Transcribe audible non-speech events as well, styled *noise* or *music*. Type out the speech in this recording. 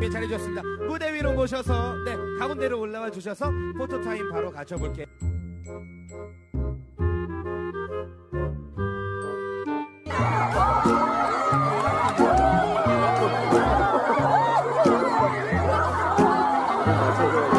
예, 잘해주셨습니다. 무대 위로 모셔서 네 가운데로 올라와 주셔서 포토타임 바로 가져볼게요. *laughs*